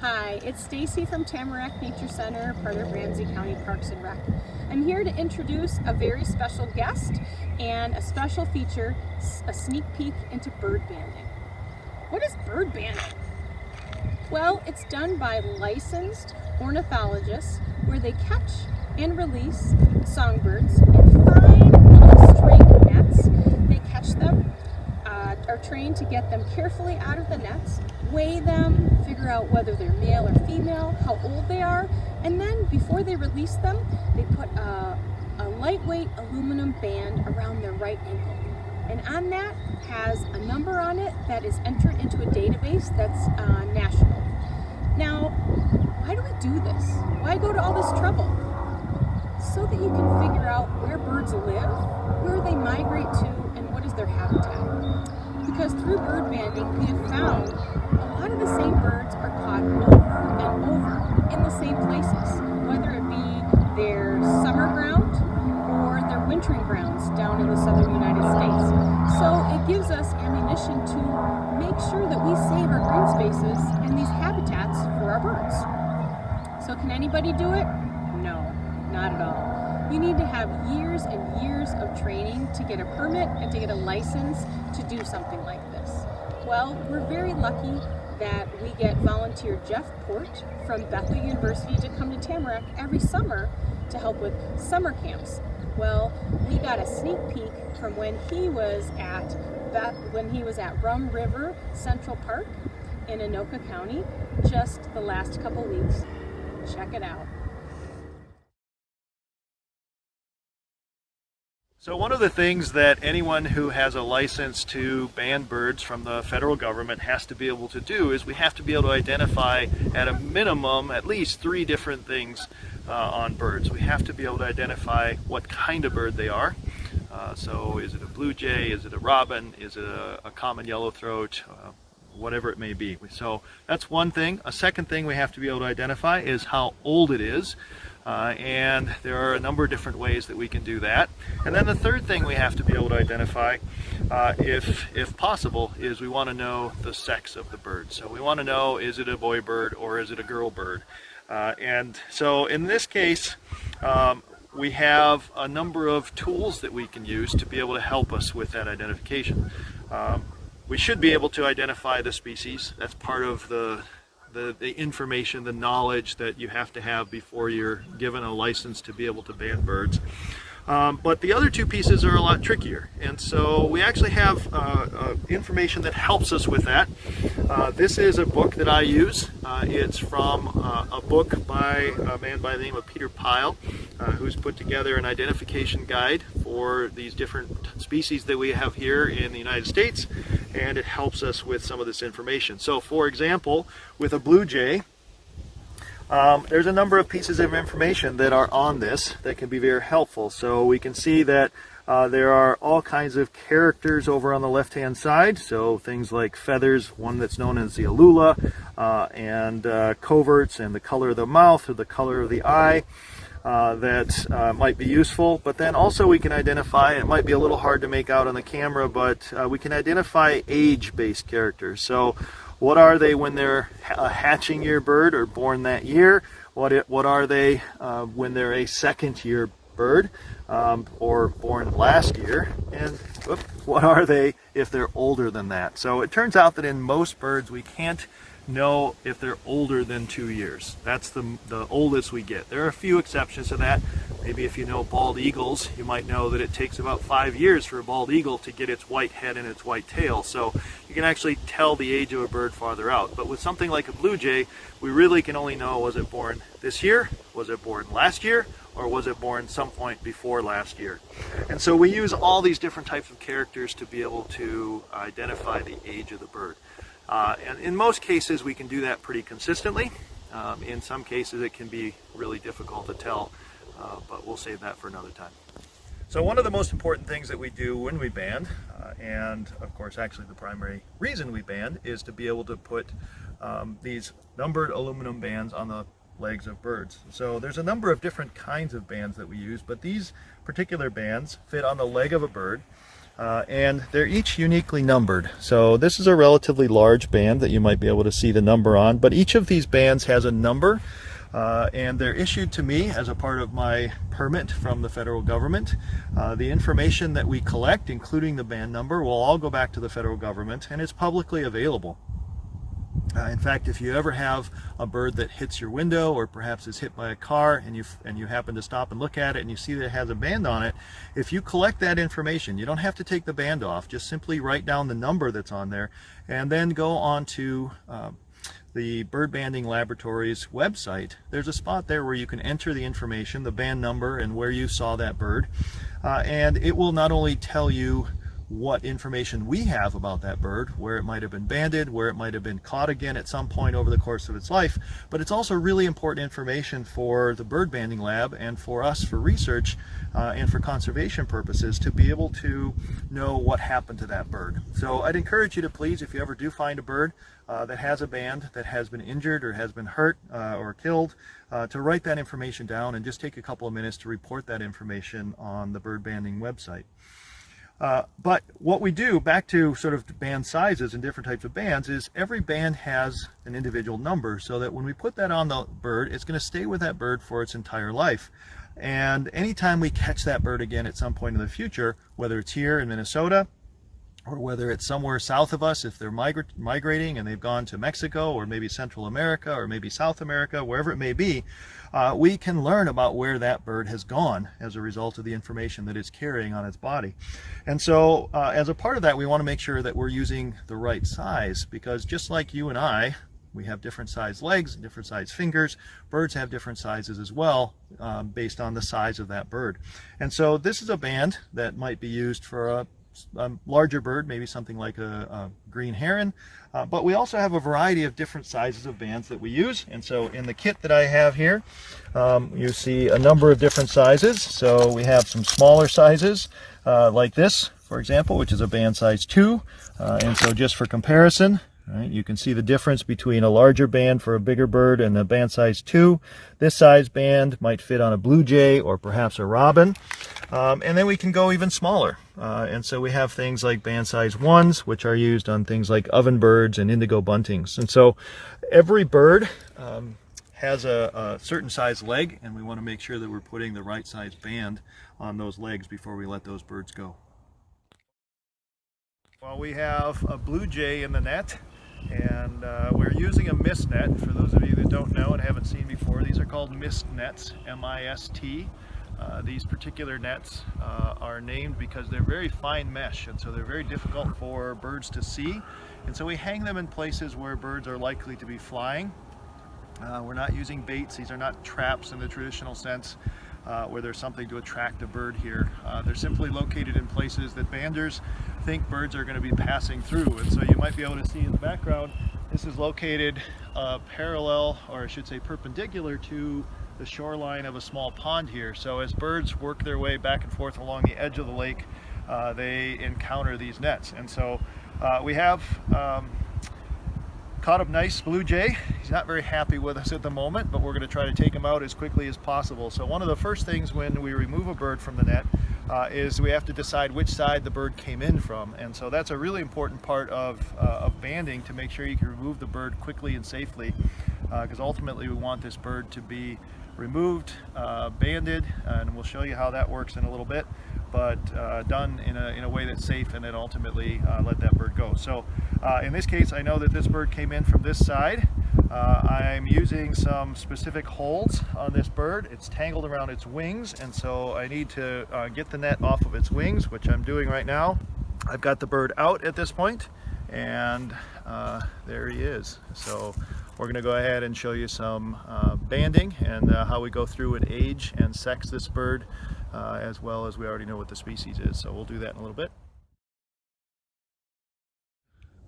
Hi, it's Stacy from Tamarack Nature Center, part of Ramsey County Parks and Rec. I'm here to introduce a very special guest and a special feature, a sneak peek into bird banding. What is bird banding? Well, it's done by licensed ornithologists where they catch and release songbirds in fine little string nets. They catch them, are trained to get them carefully out of the nets, weigh them, figure out whether they're male or female, how old they are, and then before they release them, they put a, a lightweight aluminum band around their right ankle. And on that has a number on it that is entered into a database that's uh, national. Now, why do we do this? Why go to all this trouble? So that you can figure out where birds live, where they migrate to, and what is their habitat. Because through bird banding, we have found a lot of the same birds are caught over and over in the same places, whether it be their summer ground or their wintering grounds down in the southern United States. So it gives us ammunition to make sure that we save our green spaces and these habitats for our birds. So can anybody do it? No, not at all. You need to have years and years of training to get a permit and to get a license to do something like this. Well, we're very lucky that we get volunteer Jeff Port from Bethel University to come to Tamarack every summer to help with summer camps. Well, we got a sneak peek from when he was at Beth, when he was at Rum River Central Park in Anoka County just the last couple weeks. Check it out. So one of the things that anyone who has a license to band birds from the federal government has to be able to do is we have to be able to identify at a minimum at least three different things uh, on birds. We have to be able to identify what kind of bird they are. Uh, so is it a blue jay, is it a robin, is it a, a common yellowthroat, uh, whatever it may be. So that's one thing. A second thing we have to be able to identify is how old it is. Uh, and there are a number of different ways that we can do that. And then the third thing we have to be able to identify, uh, if, if possible, is we want to know the sex of the bird. So we want to know, is it a boy bird or is it a girl bird? Uh, and so in this case, um, we have a number of tools that we can use to be able to help us with that identification. Um, we should be able to identify the species. That's part of the, the, the, information, the knowledge that you have to have before you're given a license to be able to ban birds. Um, but the other two pieces are a lot trickier. And so we actually have uh, uh, information that helps us with that. Uh, this is a book that I use. Uh, it's from uh, a book by a man by the name of Peter Pyle, uh, who's put together an identification guide for these different species that we have here in the United States. And it helps us with some of this information. So for example, with a blue jay, um, there's a number of pieces of information that are on this that can be very helpful. So we can see that uh, there are all kinds of characters over on the left hand side. So things like feathers, one that's known as the alula, uh, and uh, coverts, and the color of the mouth or the color of the eye. Uh, that uh, might be useful, but then also we can identify, it might be a little hard to make out on the camera, but uh, we can identify age-based characters. So what are they when they're a hatching year bird or born that year? What, it, what are they uh, when they're a second year bird um, or born last year? And whoop, what are they if they're older than that? So it turns out that in most birds we can't know if they're older than two years. That's the, the oldest we get. There are a few exceptions to that. Maybe if you know bald eagles, you might know that it takes about five years for a bald eagle to get its white head and its white tail. So you can actually tell the age of a bird farther out. But with something like a blue jay, we really can only know was it born this year, was it born last year, or was it born some point before last year? And so we use all these different types of characters to be able to identify the age of the bird. Uh, and in most cases, we can do that pretty consistently. Um, in some cases, it can be really difficult to tell, uh, but we'll save that for another time. So one of the most important things that we do when we band, uh, and of course actually the primary reason we band, is to be able to put um, these numbered aluminum bands on the legs of birds. So there's a number of different kinds of bands that we use, but these particular bands fit on the leg of a bird Uh, and they're each uniquely numbered. So this is a relatively large band that you might be able to see the number on, but each of these bands has a number uh, and they're issued to me as a part of my permit from the federal government. Uh, the information that we collect, including the band number, will all go back to the federal government and it's publicly available. Uh, in fact, if you ever have a bird that hits your window or perhaps is hit by a car and you and you happen to stop and look at it and you see that it has a band on it, if you collect that information, you don't have to take the band off, just simply write down the number that's on there and then go on to uh, the Bird Banding Laboratories website, there's a spot there where you can enter the information, the band number and where you saw that bird. Uh, and it will not only tell you what information we have about that bird, where it might have been banded, where it might have been caught again at some point over the course of its life, but it's also really important information for the bird banding lab and for us for research uh, and for conservation purposes to be able to know what happened to that bird. So I'd encourage you to please, if you ever do find a bird uh, that has a band that has been injured or has been hurt uh, or killed, uh, to write that information down and just take a couple of minutes to report that information on the bird banding website. Uh, but what we do, back to sort of band sizes and different types of bands, is every band has an individual number so that when we put that on the bird, it's going to stay with that bird for its entire life. And anytime we catch that bird again at some point in the future, whether it's here in Minnesota, or whether it's somewhere south of us, if they're migra migrating and they've gone to Mexico or maybe Central America or maybe South America, wherever it may be, uh, we can learn about where that bird has gone as a result of the information that it's carrying on its body. And so uh, as a part of that, we want to make sure that we're using the right size because just like you and I, we have different size legs different size fingers. Birds have different sizes as well um, based on the size of that bird. And so this is a band that might be used for a a larger bird, maybe something like a, a green heron. Uh, but we also have a variety of different sizes of bands that we use. And so in the kit that I have here, um, you see a number of different sizes. So we have some smaller sizes uh, like this, for example, which is a band size 2. Uh, and so just for comparison, Right, you can see the difference between a larger band for a bigger bird and a band size 2. This size band might fit on a blue jay or perhaps a robin. Um, and then we can go even smaller. Uh, and so we have things like band size 1s, which are used on things like ovenbirds and indigo buntings. And so every bird um, has a, a, certain size leg, and we want to make sure that we're putting the right size band on those legs before we let those birds go. Well, we have a blue jay in the net and uh, we're using a mist net. For those of you that don't know and haven't seen before, these are called mist nets, M-I-S-T. Uh, these particular nets uh, are named because they're very fine mesh and so they're very difficult for birds to see. And so we hang them in places where birds are likely to be flying. Uh, we're not using baits, these are not traps in the traditional sense. Uh, where there's something to attract a bird here. Uh, they're simply located in places that banders think birds are going to be passing through. And so you might be able to see in the background, this is located parallel, or I should say perpendicular to the shoreline of a small pond here. So as birds work their way back and forth along the edge of the lake, uh, they encounter these nets. And so uh, we have um, caught a nice blue jay. He's not very happy with us at the moment, but we're going to try to take him out as quickly as possible. So one of the first things when we remove a bird from the net uh, is we have to decide which side the bird came in from. And so that's a really important part of, uh, of banding to make sure you can remove the bird quickly and safely because uh, ultimately we want this bird to be removed, uh, banded, and we'll show you how that works in a little bit, but uh, done in a, in a way that's safe and then ultimately uh, let that bird go. So in this case, I know that this bird came in from this side. Uh, I'm using some specific holds on this bird. It's tangled around its wings and so I need to uh, get the net off of its wings, which I'm doing right now. I've got the bird out at this point and uh, there he is. So we're going to go ahead and show you some uh, banding and uh, how we go through and age and sex this bird uh, as well as we already know what the species is. So we'll do that in a little bit.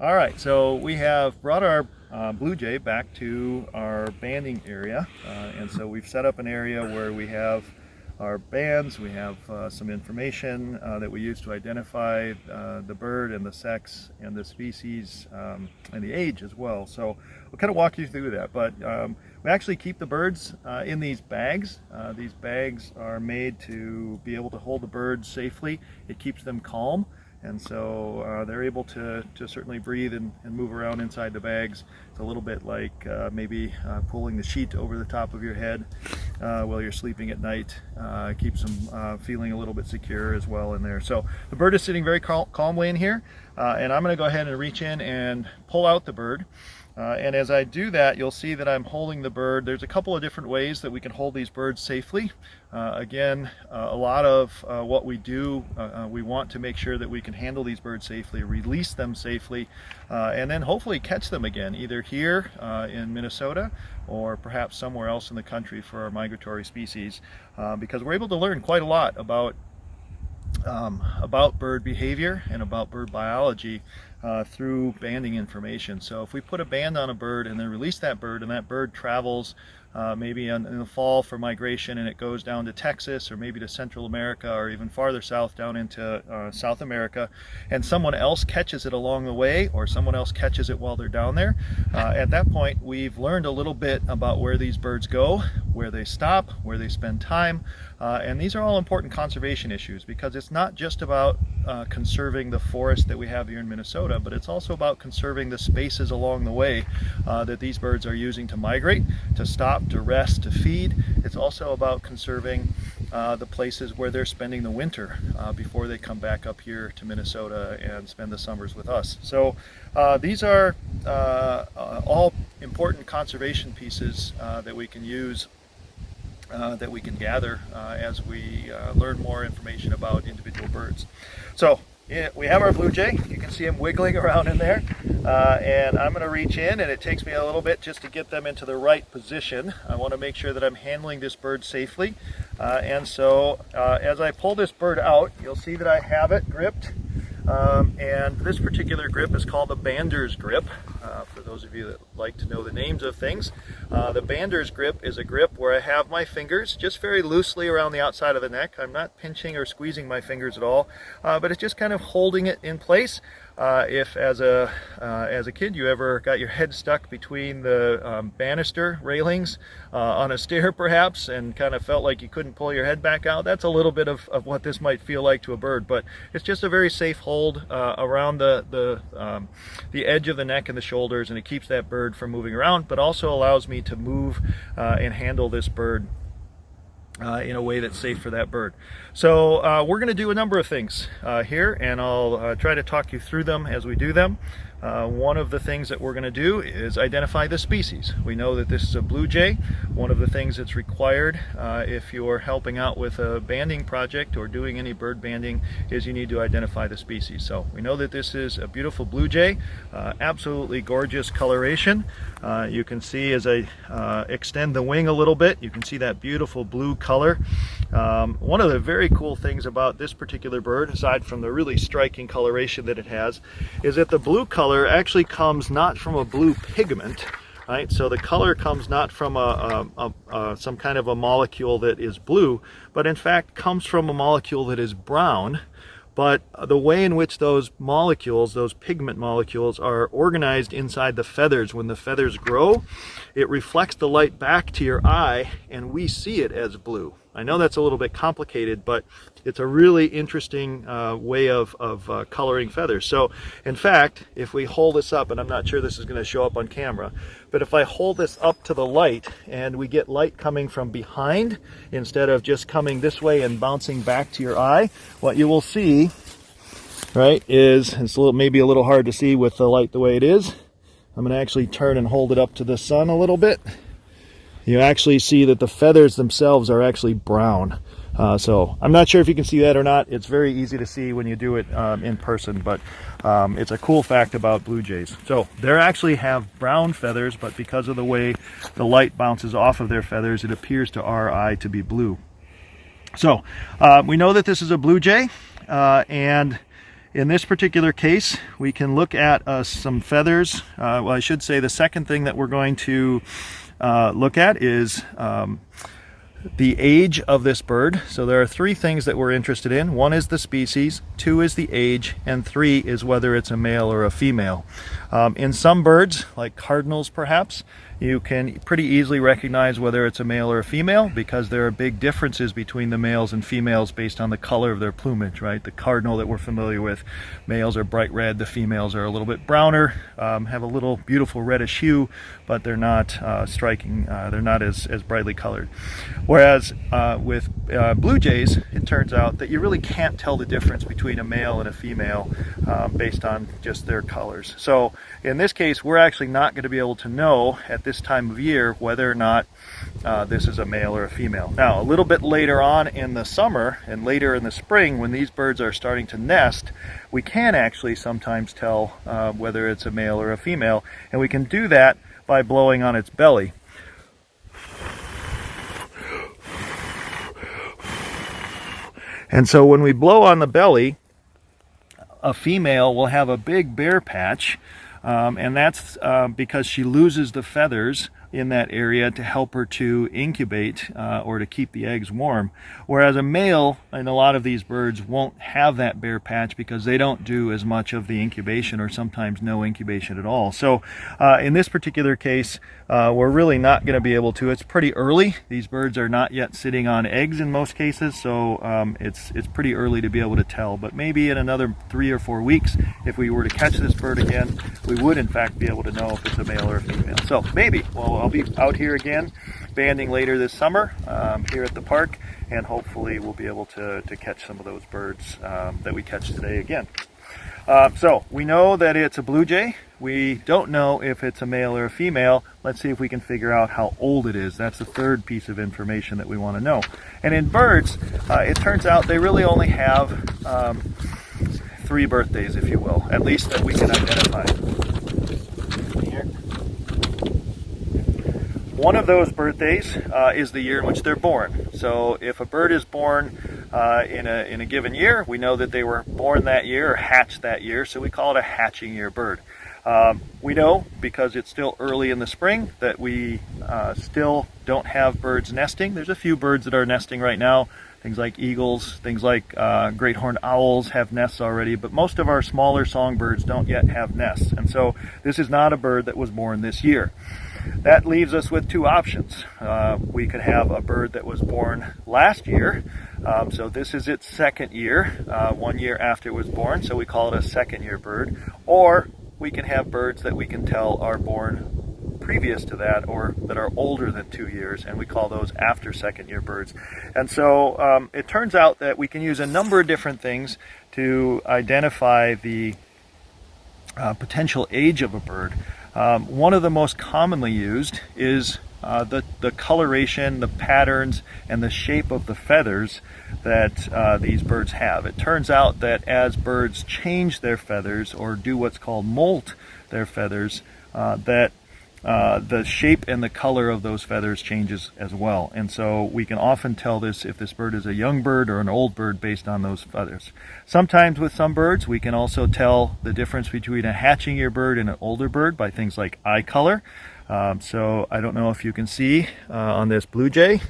All right, so we have brought our uh, blue jay back to our banding area. Uh, and so we've set up an area where we have our bands, we have uh, some information uh, that we use to identify uh, the bird and the sex and the species um, and the age as well. So we'll kind of walk you through that. But um, we actually keep the birds uh, in these bags. these bags are made to be able to hold the birds safely. It keeps them calm And so uh, they're able to, to certainly breathe and, and move around inside the bags. A little bit like uh, maybe uh, pulling the sheet over the top of your head uh, while you're sleeping at night. Uh, keeps them uh, feeling a little bit secure as well in there. So the bird is sitting very cal calmly in here. and I'm going to go ahead and reach in and pull out the bird. Uh, and as I do that, you'll see that I'm holding the bird. There's a couple of different ways that we can hold these birds safely. Uh, again, uh, a lot of uh, what we do, uh, uh, we want to make sure that we can handle these birds safely, release them safely, and then hopefully catch them again, either here in Minnesota or perhaps somewhere else in the country for our migratory species, because we're able to learn quite a lot about um, about bird behavior and about bird biology uh, through banding information. So if we put a band on a bird and then release that bird and that bird travels uh, maybe in, in, the fall for migration and it goes down to Texas or maybe to Central America or even farther south down into uh, South America and someone else catches it along the way or someone else catches it while they're down there. Uh, at that point we've learned a little bit about where these birds go, where they stop, where they spend time uh, and these are all important conservation issues because it's not just about uh, conserving the forest that we have here in Minnesota but it's also about conserving the spaces along the way uh, that these birds are using to migrate, to stop to rest, to feed. It's also about conserving uh, the places where they're spending the winter uh, before they come back up here to Minnesota and spend the summers with us. So uh, these are all important conservation pieces that we can use that we can gather as we learn more information about individual birds. So we have our blue jay. You can see him wiggling around in there. Uh, and I'm going to reach in and it takes me a little bit just to get them into the right position. I want to make sure that I'm handling this bird safely. Uh, and so uh, as I pull this bird out, you'll see that I have it gripped. Um, and this particular grip is called the Bander's grip. Uh, for those of you that like to know the names of things. Uh, the Bander's grip is a grip where I have my fingers just very loosely around the outside of the neck. I'm not pinching or squeezing my fingers at all, uh, but it's just kind of holding it in place. Uh, if as a uh, as a kid you ever got your head stuck between the um, banister railings uh, on a stair perhaps and kind of felt like you couldn't pull your head back out that's a little bit of, of what this might feel like to a bird but it's just a very safe hold uh, around the the um, the edge of the neck and the shoulders and it keeps that bird from moving around but also allows me to move uh, and handle this bird uh, in a way that's safe for that bird. So uh, we're going to do a number of things uh, here and I'll uh, try to talk you through them as we do them. Uh, one of the things that we're going to do is identify the species. We know that this is a blue jay. One of the things that's required uh, if you're helping out with a banding project or doing any bird banding is you need to identify the species. So we know that this is a beautiful blue jay, uh, absolutely gorgeous coloration. Uh, you can see as I uh, extend the wing a little bit, you can see that beautiful blue color. Um, one of the very cool things about this particular bird, aside from the really striking coloration that it has, is that the blue color color actually comes not from a blue pigment, right? So the color comes not from a, a, a, some kind of a molecule that is blue, but in fact comes from a molecule that is brown. But the way in which those molecules, those pigment molecules, are organized inside the feathers, when the feathers grow, it reflects the light back to your eye and we see it as blue. I know that's a little bit complicated, but it's a really interesting uh, way of, of uh, coloring feathers. So in fact, if we hold this up, and I'm not sure this is going to show up on camera, but if I hold this up to the light and we get light coming from behind instead of just coming this way and bouncing back to your eye, what you will see, right, is, it's a little, maybe a little hard to see with the light the way it is. I'm going to actually turn and hold it up to the sun a little bit. You actually see that the feathers themselves are actually brown. Uh, so I'm not sure if you can see that or not. It's very easy to see when you do it um, in person, but um, it's a cool fact about blue jays. So they actually have brown feathers, but because of the way the light bounces off of their feathers, it appears to our eye to be blue. So uh, we know that this is a blue jay, uh, and in this particular case, we can look at uh, some feathers. Uh, well, I should say the second thing that we're going to uh, look at is um, the age of this bird. So there are three things that we're interested in. One is the species, two is the age, and three is whether it's a male or a female. Um, in some birds, like cardinals perhaps, you can pretty easily recognize whether it's a male or a female because there are big differences between the males and females based on the color of their plumage, right? The cardinal that we're familiar with, males are bright red, the females are a little bit browner, um, have a little beautiful reddish hue, but they're not uh, striking, uh, they're not as, as brightly colored. Whereas uh, with uh, blue jays, it turns out that you really can't tell the difference between a male and a female um, based on just their colors. So in this case, we're actually not going to be able to know at this time of year whether or not uh, this is a male or a female. Now, a little bit later on in the summer and later in the spring, when these birds are starting to nest, we can actually sometimes tell uh, whether it's a male or a female, and we can do that by blowing on its belly. And so when we blow on the belly, a female will have a big bare patch um, and that's uh, because she loses the feathers in that area to help her to incubate uh, or to keep the eggs warm. Whereas a male in a lot of these birds won't have that bare patch because they don't do as much of the incubation or sometimes no incubation at all. So uh, in this particular case, uh, we're really not going to be able to. It's pretty early. These birds are not yet sitting on eggs in most cases, so um, it's, it's pretty early to be able to tell. But maybe in another three or four weeks, if we were to catch this bird again, we would in fact be able to know if it's a male or a female. So maybe, well, I'll be out here again banding later this summer um, here at the park and hopefully we'll be able to, to catch some of those birds um, that we catch today again. Uh, so we know that it's a blue jay. We don't know if it's a male or a female. Let's see if we can figure out how old it is. That's the third piece of information that we want to know. And in birds, uh, it turns out they really only have um, three birthdays, if you will, at least that we can identify. One of those birthdays uh, is the year in which they're born. So if a bird is born uh, in, a, in a given year, we know that they were born that year or hatched that year, so we call it a hatching year bird. Um, we know, because it's still early in the spring, that we uh, still don't have birds nesting. There's a few birds that are nesting right now. Things like eagles, things like uh, great horned owls have nests already, but most of our smaller songbirds don't yet have nests. And so this is not a bird that was born this year. That leaves us with two options. Uh, we could have a bird that was born last year. Um, so this is its second year, uh, one year after it was born, so we call it a second year bird. Or we can have birds that we can tell are born previous to that or that are older than two years, and we call those after second year birds. And so um, it turns out that we can use a number of different things to identify the uh, potential age of a bird. Um, one of the most commonly used is uh, the, the coloration, the patterns, and the shape of the feathers that uh, these birds have. It turns out that as birds change their feathers or do what's called molt their feathers, uh, that uh, the shape and the color of those feathers changes as well. And so we can often tell this if this bird is a young bird or an old bird based on those feathers. Sometimes with some birds, we can also tell the difference between a hatching year bird and an older bird by things like eye color. Um, so I don't know if you can see uh, on this blue jay.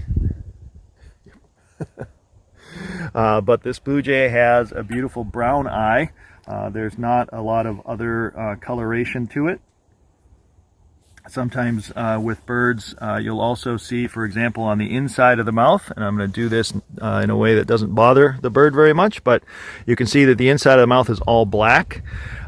uh, but this blue jay has a beautiful brown eye. Uh, there's not a lot of other uh, coloration to it. Sometimes uh, with birds, uh, you'll also see, for example, on the inside of the mouth, and I'm going to do this uh, in a way that doesn't bother the bird very much, but you can see that the inside of the mouth is all black.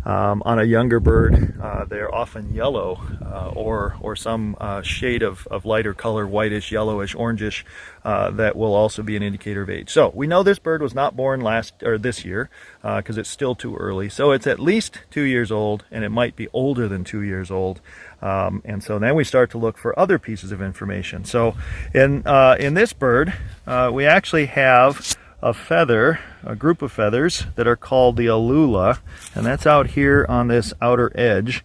Um, on a younger bird, uh, they're often yellow uh, or, or some uh, shade of, of lighter color, whitish, yellowish, orangish, that will also be an indicator of age. So we know this bird was not born last or this year because it's still too early. So it's at least two years old and it might be older than two years old. Um, and so then we start to look for other pieces of information. So in, uh, in this bird, uh, we actually have a feather, a group of feathers that are called the alula, and that's out here on this outer edge.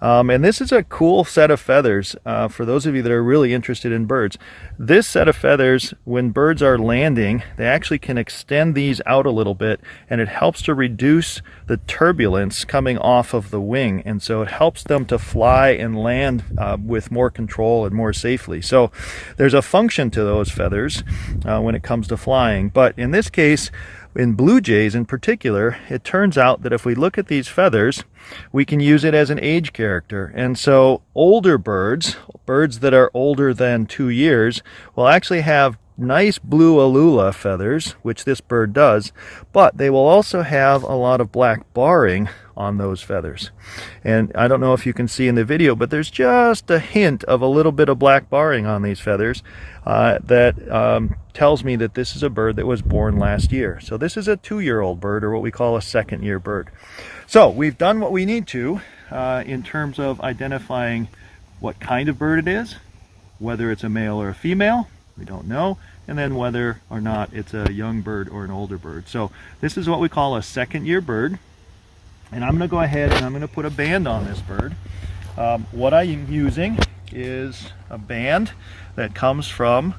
Um, and this is a cool set of feathers uh, for those of you that are really interested in birds. This set of feathers, when birds are landing, they actually can extend these out a little bit, and it helps to reduce the turbulence coming off of the wing. And so it helps them to fly and land uh, with more control and more safely. So there's a function to those feathers uh, when it comes to flying. But in this case, in blue jays in particular, it turns out that if we look at these feathers, we can use it as an age character. And so older birds, birds that are older than two years, will actually have nice blue alula feathers, which this bird does, but they will also have a lot of black barring on those feathers. And I don't know if you can see in the video, but there's just a hint of a little bit of black barring on these feathers uh, that um, tells me that this is a bird that was born last year. So this is a two-year-old bird, or what we call a second-year bird. So we've done what we need to uh, in terms of identifying what kind of bird it is, whether it's a male or a female, we don't know, and then whether or not it's a young bird or an older bird. So this is what we call a second year bird. And I'm going to go ahead and I'm going to put a band on this bird. Um, what I'm using is a band that comes from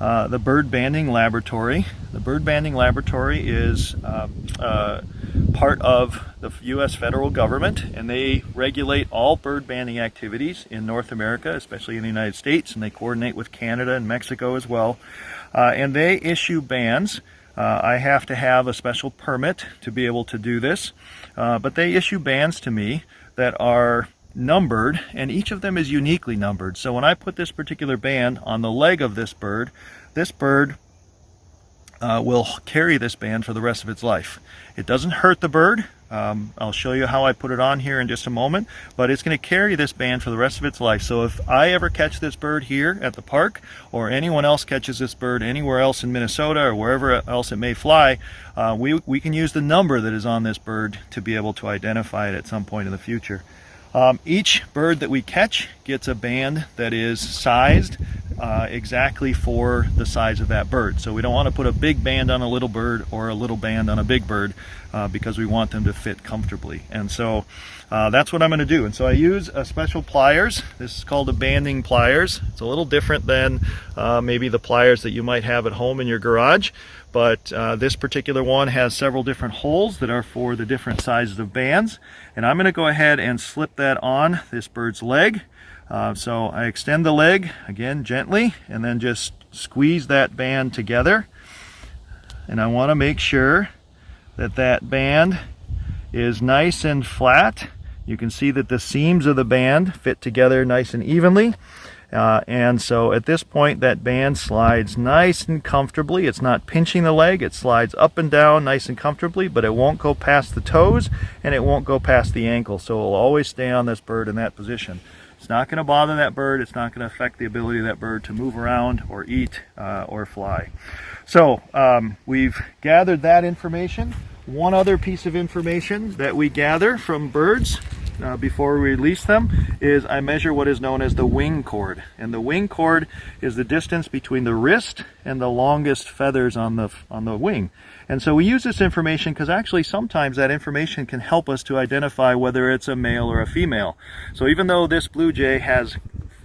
uh, the Bird Banding Laboratory. The Bird Banding Laboratory is uh, uh, part of the U.S. federal government and they regulate all bird banding activities in North America, especially in the United States, and they coordinate with Canada and Mexico as well. Uh, and they issue bands. Uh, I have to have a special permit to be able to do this, uh, but they issue bands to me that are numbered and each of them is uniquely numbered. So when I put this particular band on the leg of this bird, this bird uh, will carry this band for the rest of its life. It doesn't hurt the bird. Um, I'll show you how I put it on here in just a moment, but it's going to carry this band for the rest of its life. So if I ever catch this bird here at the park, or anyone else catches this bird anywhere else in Minnesota or wherever else it may fly, uh, we, we can use the number that is on this bird to be able to identify it at some point in the future. Um, each bird that we catch gets a band that is sized uh, exactly for the size of that bird. So we don't want to put a big band on a little bird or a little band on a big bird uh, because we want them to fit comfortably. And so uh, that's what I'm going to do. And so I use a special pliers. This is called a banding pliers. It's a little different than uh, maybe the pliers that you might have at home in your garage. But uh, this particular one has several different holes that are for the different sizes of bands. And I'm going to go ahead and slip that on this bird's leg. Uh, so I extend the leg, again, gently, and then just squeeze that band together. And I want to make sure that that band is nice and flat. You can see that the seams of the band fit together nice and evenly. Uh, and so at this point that band slides nice and comfortably. It's not pinching the leg, it slides up and down nice and comfortably, but it won't go past the toes and it won't go past the ankle. So it'll always stay on this bird in that position. It's not going to bother that bird. It's not going to affect the ability of that bird to move around or eat uh, or fly. So um, we've gathered that information. One other piece of information that we gather from birds uh, before we release them is I measure what is known as the wing chord. And the wing chord is the distance between the wrist and the longest feathers on the, on the wing. And so we use this information because actually sometimes that information can help us to identify whether it's a male or a female. So even though this blue jay has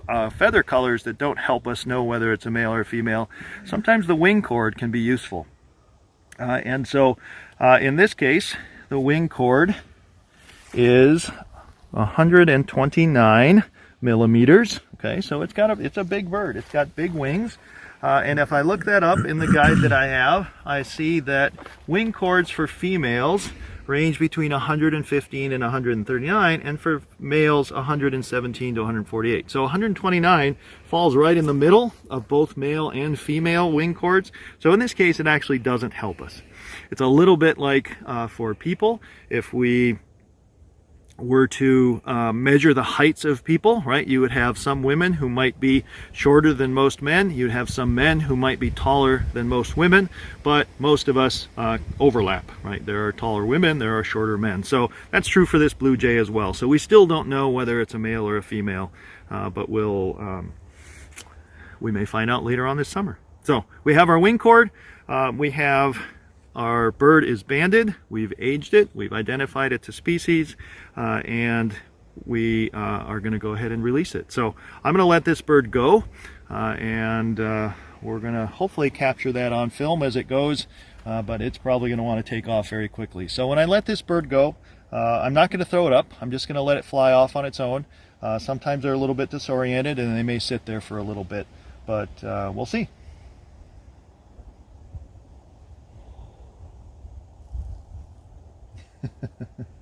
uh, feather colors that don't help us know whether it's a male or a female, sometimes the wing chord can be useful. Uh, and so uh, in this case, the wing chord is 129 millimeters. Okay, so it's got a, it's a big bird. It's got big wings. Uh, and if I look that up in the guide that I have, I see that wing chords for females range between 115 and 139, and for males, 117 to 148. So 129 falls right in the middle of both male and female wing chords. So in this case, it actually doesn't help us. It's a little bit like uh, for people, if we were to uh, measure the heights of people, right, you would have some women who might be shorter than most men. You'd have some men who might be taller than most women, but most of us uh, overlap, right? There are taller women, there are shorter men. So that's true for this blue jay as well. So we still don't know whether it's a male or a female, uh, but we'll, um, we may find out later on this summer. So we have our wing chord. Um, we have our bird is banded, we've aged it, we've identified it to species, uh, and we uh, are going to go ahead and release it. So I'm going to let this bird go, uh, and uh, we're going to hopefully capture that on film as it goes, uh, but it's probably going to want to take off very quickly. So when I let this bird go, uh, I'm not going to throw it up. I'm just going to let it fly off on its own. sometimes they're a little bit disoriented and they may sit there for a little bit, but we'll see. Perfect.